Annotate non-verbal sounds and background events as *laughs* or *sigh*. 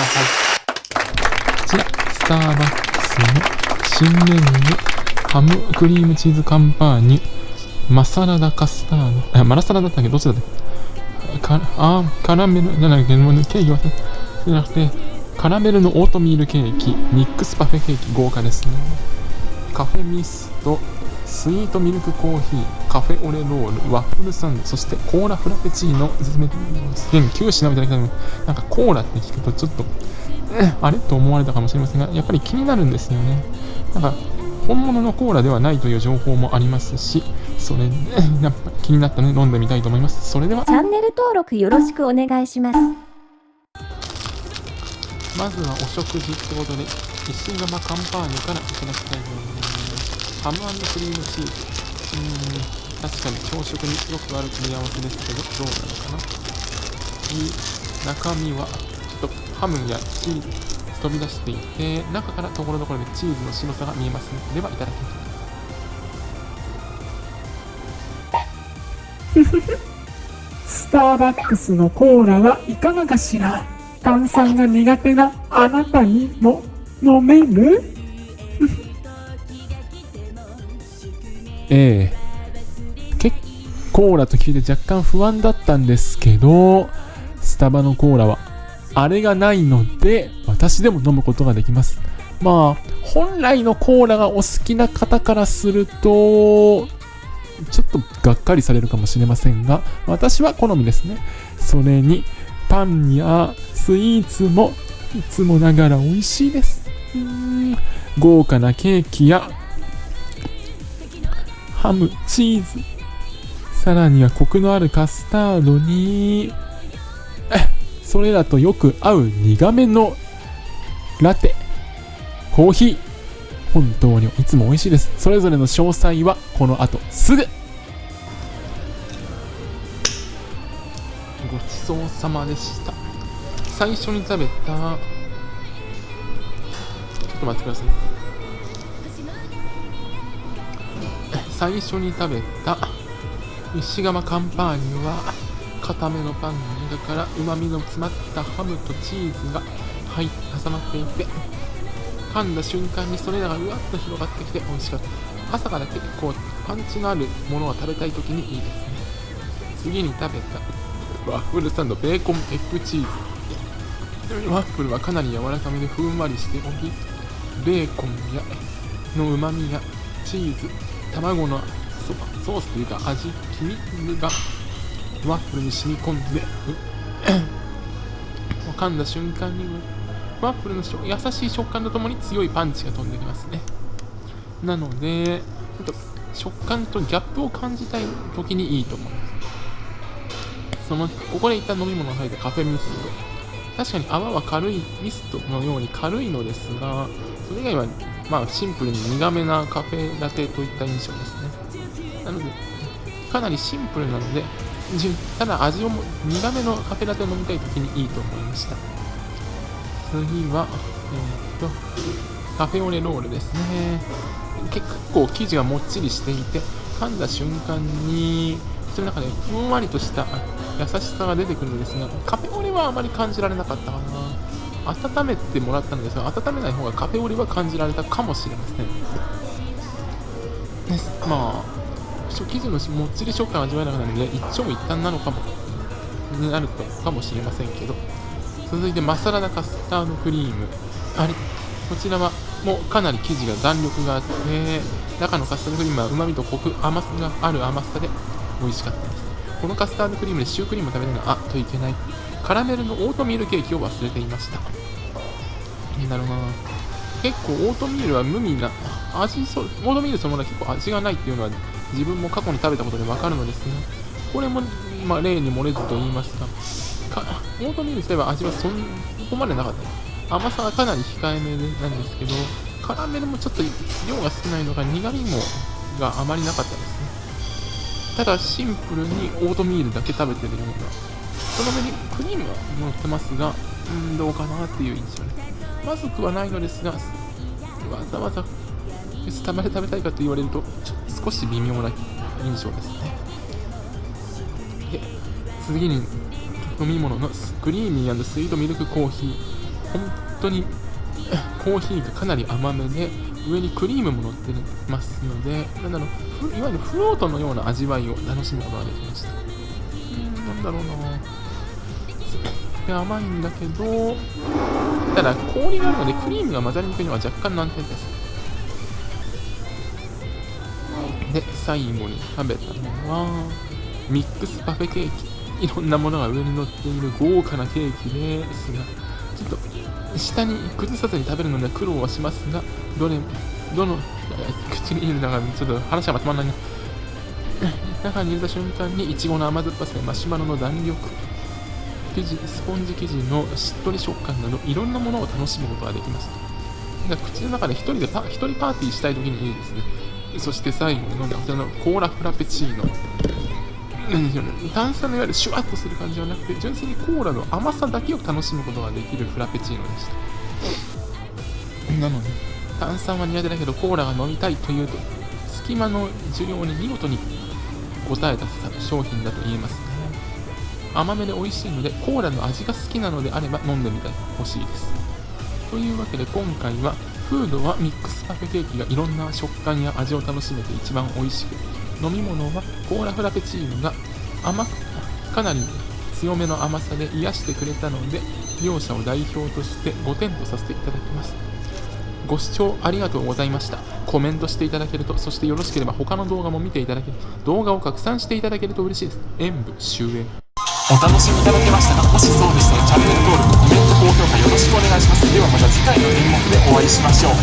こちら、スターバックスの新メニュー、ハムクリームチーズカンパーニュ、マサラダカスタード、あ、マラサラだったっけ？どっちだったっけ？かあカラメルじゃなくて、もうケーキはじゃなくて、カラメルのオートミールケーキ、ミックスパフェケーキ、豪華ですね。カフェミスト、スイートミルクコーヒー、カフェオレロール、ワッフルサンド、そしてコーラフラペチーノ、全9品をいただきたいの、なんかコーラって聞くとちょっと、あれと思われたかもしれませんが、やっぱり気になるんですよね。なんか、本物のコーラではないという情報もありますし、それで、やっぱ気になったので飲んでみたいと思います。それではチ、ャンネル登録よろしくお願いします。まずはお食事ってことで、石窯カンパーニュからいただきたいと思います。ハムクリームチーズ。うん、確かに朝食によくある組み合わせですけど、どうなのかな。い中身は、ちょっとハムやチーズ飛び出していて、中からところどころでチーズの白さが見えますね。では、いただきます。*laughs* スターバックスのコーラはいかがかしら炭酸が苦手なあなたにも飲める？ええ結構コーラと聞いて若干不安だったんですけど、スタバのコーラは、あれがないので、私でも飲むことができます。まあ、本来のコーラがお好きな方からすると、ちょっとがっかりされるかもしれませんが、私は好みですね。それに、パンやスイーツもいつもながら美味しいです。うん豪華なケーキやハム、チーズ、さらにはコクのあるカスタードに、それらとよく合う苦めのラテ、コーヒー、本当にいつも美味しいです。それぞれの詳細はこの後すぐごちそうさまでした。最初に食べた、ちょっと待ってください。最初に食べた石窯カンパーニュは固めのパンの中からうまみの詰まったハムとチーズが入って挟まっていて噛んだ瞬間にそれらがうわっと広がってきて美味しかった。朝から結構パンチのあるものを食べたい時にいいですね。次に食べたワッフルサンドベーコンエッグチーズ。ワッフルはかなり柔らかめでふんわりしておりベーコンやのうまみやチーズ。卵のソソースというか味黄身がワッフルに染み込んで噛んだ瞬間にワッフルの優しい食感とともに強いパンチが飛んできますね。なのでちょっと食感とギャップを感じたい時にいいと思います。そのここで一旦飲み物が入ったカフェミスト。確かに泡は軽いミストのように軽いのですがそれ以外はまあシンプルに苦めなカフェラテといった印象ですね。なのでかなりシンプルなのでただ味をも苦めのカフェラテを飲みたい時にいいと思いました。次はえー、っとカフェオレロールですね。結構生地がもっちりしていて噛んだ瞬間に口の中でふんわりとした優しさが出てくるのですがカフェオレはあまり感じられなかったかな。温めてもらったのですが温めない方がカフェオレは感じられたかもしれませんですまあ生地のもっちり食感を味わえなくなるので一長一短なのかもになるとかもしれませんけど続いてマサラダカスタードクリームあれこちらはもうかなり生地が弾力があって中のカスタードクリームはうまみとコク甘さがある甘さで美味しかったですこのカスタードクリームでシュークリーム食べるのがあっといけないカラメルのオートミールケーキを忘れていました。気になるな。結構オートミールは無味な味そオートミールそのものは結構味がないっていうのは自分も過去に食べたことでわかるのですがこれも、まあ、例に漏れずと言いますかかオートミール自体は味はそんこまでなかった。甘さはかなり控えめなんですけどカラメルもちょっと量が少ないのが苦味もがあまりなかったですね。ただシンプルにオートミールだけ食べてるようなその上にクリームが乗ってますがうんどうかなっていう印象。でまずくはないのですがわざわざスタバで食べたいかと言われるとちょっと少し微妙な印象ですね。で次に飲み物のクリーミースイートミルクコーヒー。本当に *laughs* コーヒーがかなり甘めで上にクリームも乗ってますのでなんだろういわゆるフロートのような味わいを楽しむことができました。うんなんだろうなで甘いんだけどただ氷があるのでクリームが混ざりにくいのは若干難点です。で最後に食べたのはミックスパフェケーキ。いろんなものが上に乗っている豪華なケーキですがちょっと下に崩さずに食べるのには苦労はしますがどれどの口に入れながらちょっと話がまとまらないな。中に入れた瞬間にいちごの甘酸っぱさやマシュマロの弾力生地スポンジ生地のしっとり食感などいろんなものを楽しむことができます口の中で一人でパ一人パーティーしたい時にいいですね。そして最後に飲んだこちらのコーラフラペチーノ。何でしょうね。炭酸のいわゆるシュワッとする感じではなくて純粋にコーラの甘さだけを楽しむことができるフラペチーノでした。なので炭酸は苦手だけどコーラが飲みたいというと隙間の需要に見事に応えた商品だと言えます。ね甘めで美味しいのでコーラの味が好きなのであれば飲んでみてほしいです。というわけで今回はフードはミックスパフェケーキがいろんな食感や味を楽しめて一番美味しく。飲み物はコーラフラペチーノが甘くかなり強めの甘さで癒してくれたので両者を代表として5点とさせていただきます。ご視聴ありがとうございました。コメントしていただけるとそしてよろしければ他の動画も見ていただける動画を拡散していただけると嬉しいです。演武終演。お楽しみいただけましたかもしそうでしたらチャンネル登録コメント高評価よろしくお願いします。ではまた次回の演目でお会いしましょう。